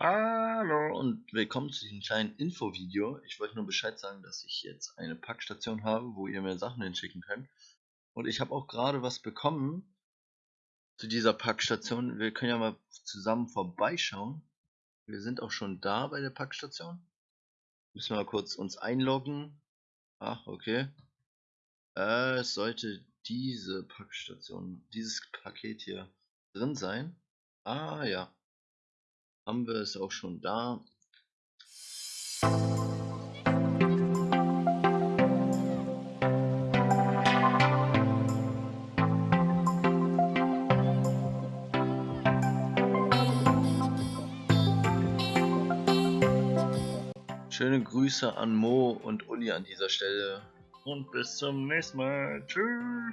Hallo und willkommen zu diesem kleinen Infovideo. Ich wollte nur Bescheid sagen, dass ich jetzt eine Packstation habe, wo ihr mir Sachen hinschicken könnt. Und ich habe auch gerade was bekommen zu dieser Packstation. Wir können ja mal zusammen vorbeischauen. Wir sind auch schon da bei der Packstation. Müssen wir mal kurz uns einloggen. Ach, okay. Äh, es sollte diese Packstation, dieses Paket hier drin sein. Ah ja. Haben wir es auch schon da. Schöne Grüße an Mo und Uli an dieser Stelle. Und bis zum nächsten Mal. Tschüss.